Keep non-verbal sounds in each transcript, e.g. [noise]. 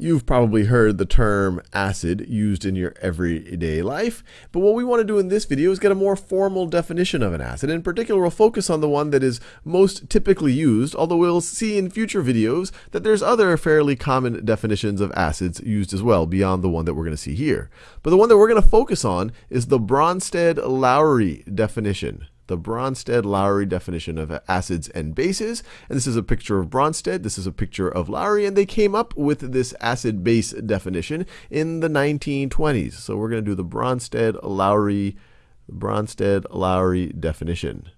You've probably heard the term acid used in your everyday life, but what we want to do in this video is get a more formal definition of an acid. In particular, we'll focus on the one that is most typically used, although we'll see in future videos that there's other fairly common definitions of acids used as well, beyond the one that we're going to see here. But the one that we're going to focus on is the Bronsted-Lowry definition the Bronsted-Lowry definition of acids and bases. And this is a picture of Bronsted, this is a picture of Lowry, and they came up with this acid-base definition in the 1920s. So we're going to do the Bronsted-Lowry Bronsted-Lowry definition.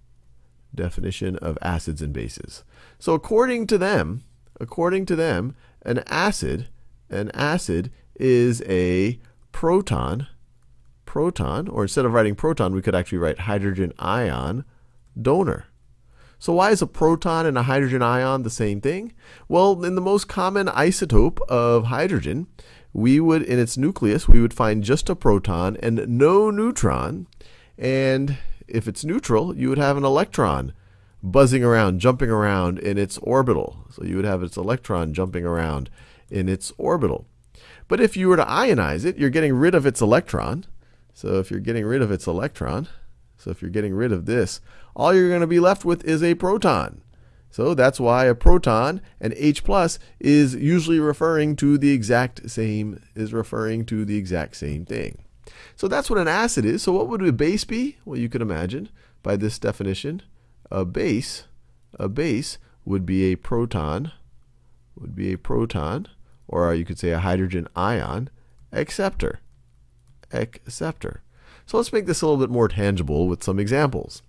Definition of acids and bases. So according to them, according to them, an acid, an acid is a proton proton, or instead of writing proton, we could actually write hydrogen ion donor. So why is a proton and a hydrogen ion the same thing? Well, in the most common isotope of hydrogen, we would, in its nucleus, we would find just a proton and no neutron. And if it's neutral, you would have an electron buzzing around, jumping around in its orbital. So you would have its electron jumping around in its orbital. But if you were to ionize it, you're getting rid of its electron. So if you're getting rid of its electron, so if you're getting rid of this, all you're going to be left with is a proton. So that's why a proton, an H plus, is usually referring to the exact same, is referring to the exact same thing. So that's what an acid is. So what would a base be? Well, you could imagine by this definition, a base, a base would be a proton, would be a proton, or you could say a hydrogen ion acceptor acceptor. So let's make this a little bit more tangible with some examples.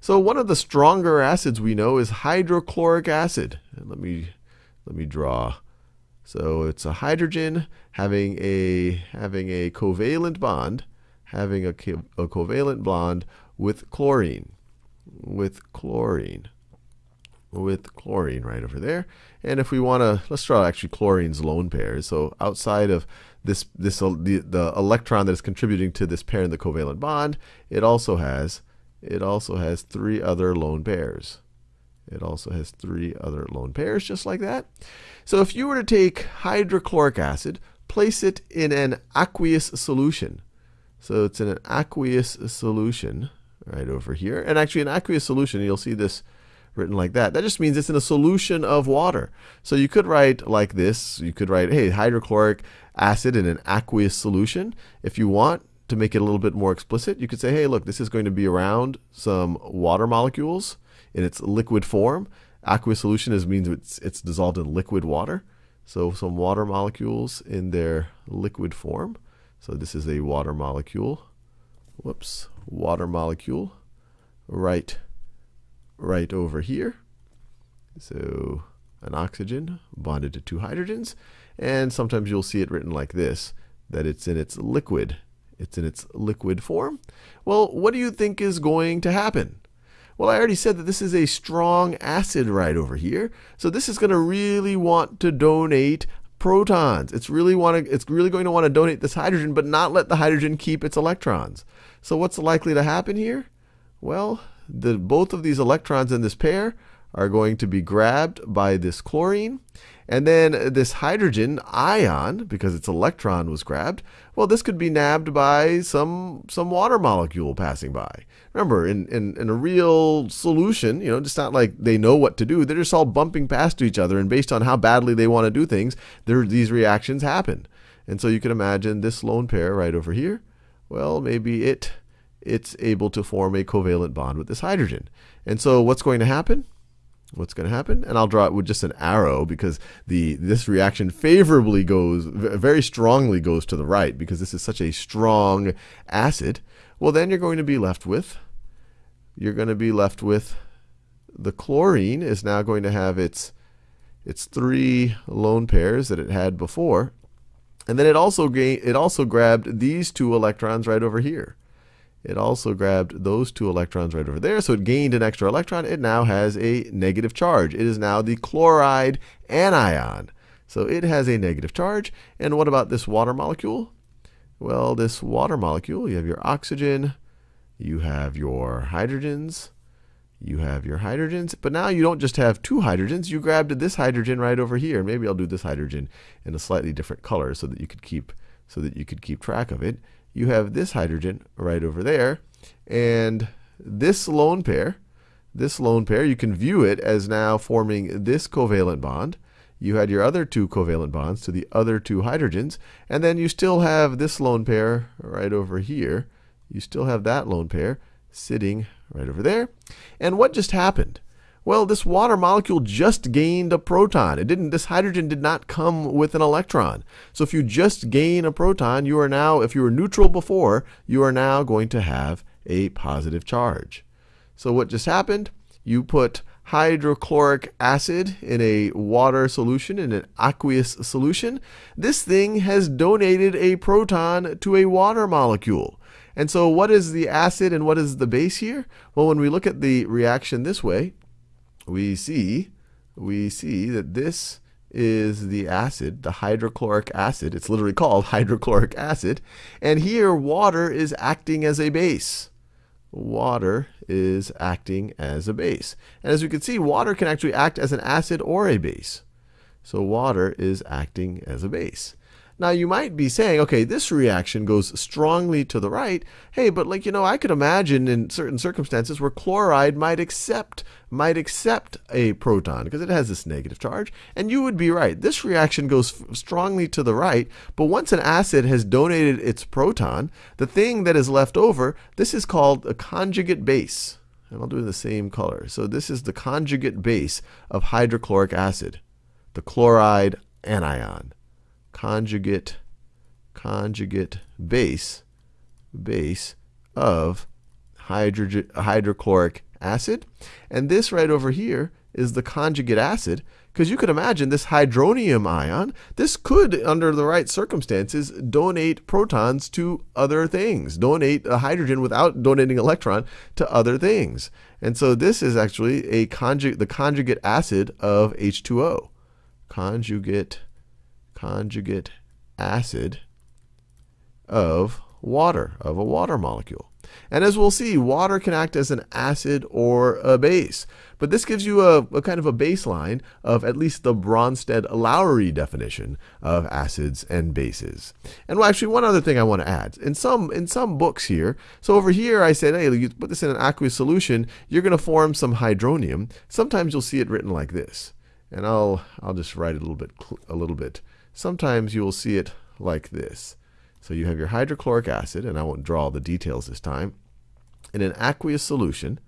So one of the stronger acids we know is hydrochloric acid. And let me let me draw. So it's a hydrogen having a having a covalent bond, having a, a covalent bond with chlorine, with chlorine, with chlorine right over there. And if we want to, let's draw actually chlorine's lone pairs. So outside of this, this the, the electron that is contributing to this pair in the covalent bond, it also has it also has three other lone pairs. It also has three other lone pairs, just like that. So if you were to take hydrochloric acid, place it in an aqueous solution. So it's in an aqueous solution right over here. And actually, an aqueous solution, you'll see this written like that. That just means it's in a solution of water. So you could write like this. You could write, hey, hydrochloric acid in an aqueous solution. If you want to make it a little bit more explicit, you could say, hey, look, this is going to be around some water molecules in its liquid form. Aqueous solution is means it's, it's dissolved in liquid water. So some water molecules in their liquid form. So this is a water molecule. Whoops, water molecule right right over here. So an oxygen bonded to two hydrogens. And sometimes you'll see it written like this, that it's in its liquid. It's in its liquid form. Well, what do you think is going to happen? Well, I already said that this is a strong acid right over here. So this is going to really want to donate protons. It's really want to, it's really going to want to donate this hydrogen, but not let the hydrogen keep its electrons. So what's likely to happen here? Well, the, both of these electrons in this pair are going to be grabbed by this chlorine. And then this hydrogen ion, because its electron was grabbed, well, this could be nabbed by some, some water molecule passing by. Remember, in, in, in a real solution, you know, it's not like they know what to do. They're just all bumping past to each other, and based on how badly they want to do things, there, these reactions happen. And so you can imagine this lone pair right over here. Well, maybe it it's able to form a covalent bond with this hydrogen. And so what's going to happen? What's going to happen? And I'll draw it with just an arrow because the this reaction favorably goes, very strongly goes to the right because this is such a strong acid. Well, then you're going to be left with, you're going to be left with the chlorine is now going to have its, its three lone pairs that it had before. And then it also, gain, it also grabbed these two electrons right over here it also grabbed those two electrons right over there, so it gained an extra electron. It now has a negative charge. It is now the chloride anion. So it has a negative charge. And what about this water molecule? Well, this water molecule, you have your oxygen, you have your hydrogens, you have your hydrogens, but now you don't just have two hydrogens, you grabbed this hydrogen right over here. Maybe I'll do this hydrogen in a slightly different color so that you could keep so that you could keep track of it. You have this hydrogen right over there, and this lone pair, this lone pair, you can view it as now forming this covalent bond. You had your other two covalent bonds to the other two hydrogens, and then you still have this lone pair right over here. You still have that lone pair sitting right over there. And what just happened? Well, this water molecule just gained a proton. It didn't this hydrogen did not come with an electron. So if you just gain a proton, you are now if you were neutral before, you are now going to have a positive charge. So what just happened? You put hydrochloric acid in a water solution, in an aqueous solution. This thing has donated a proton to a water molecule. And so what is the acid and what is the base here? Well, when we look at the reaction this way, we see we see that this is the acid, the hydrochloric acid. It's literally called [laughs] hydrochloric acid. And here water is acting as a base. Water is acting as a base. And as we can see, water can actually act as an acid or a base. So water is acting as a base. Now you might be saying, okay, this reaction goes strongly to the right. Hey, but like, you know, I could imagine in certain circumstances where chloride might accept might accept a proton because it has this negative charge. And you would be right. This reaction goes strongly to the right, but once an acid has donated its proton, the thing that is left over, this is called a conjugate base. And I'll do the same color. So this is the conjugate base of hydrochloric acid, the chloride anion conjugate conjugate base base of hydrogen, hydrochloric acid. And this right over here is the conjugate acid because you could imagine this hydronium ion, this could, under the right circumstances, donate protons to other things, donate a hydrogen without donating electron to other things. And so this is actually a conjugate, the conjugate acid of H2O. Conjugate conjugate acid of water, of a water molecule. And as we'll see, water can act as an acid or a base. But this gives you a, a kind of a baseline of at least the Bronsted-Lowry definition of acids and bases. And well, actually, one other thing I want to add. In some, in some books here, so over here I said, hey, you put this in an aqueous solution, you're going to form some hydronium. Sometimes you'll see it written like this. And I'll, I'll just write it a little bit, a little bit Sometimes you will see it like this. So you have your hydrochloric acid, and I won't draw all the details this time, in an aqueous solution.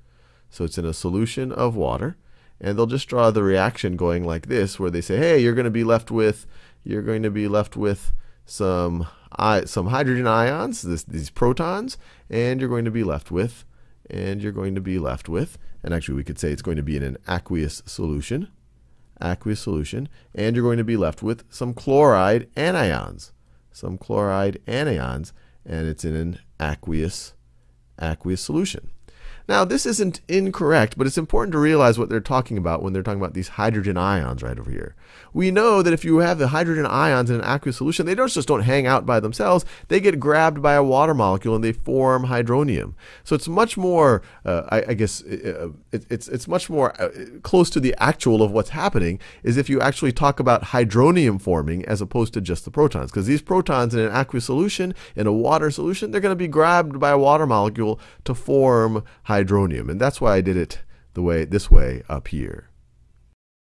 So it's in a solution of water. And they'll just draw the reaction going like this, where they say, hey, you're going to be left with, you're going to be left with some, some hydrogen ions, this, these protons, and you're going to be left with, and you're going to be left with, and actually we could say it's going to be in an aqueous solution aqueous solution, and you're going to be left with some chloride anions. Some chloride anions, and it's in an aqueous, aqueous solution. Now, this isn't incorrect, but it's important to realize what they're talking about when they're talking about these hydrogen ions right over here. We know that if you have the hydrogen ions in an aqueous solution, they don't just don't hang out by themselves. They get grabbed by a water molecule and they form hydronium. So it's much more, uh, I, I, guess, uh, it, it's it's much more uh, close to the actual of what's happening is if you actually talk about hydronium forming as opposed to just the protons, because these protons in an aqueous solution in a water solution, they're going to be grabbed by a water molecule to form hydronium hydronium. And that's why I did it the way this way up here.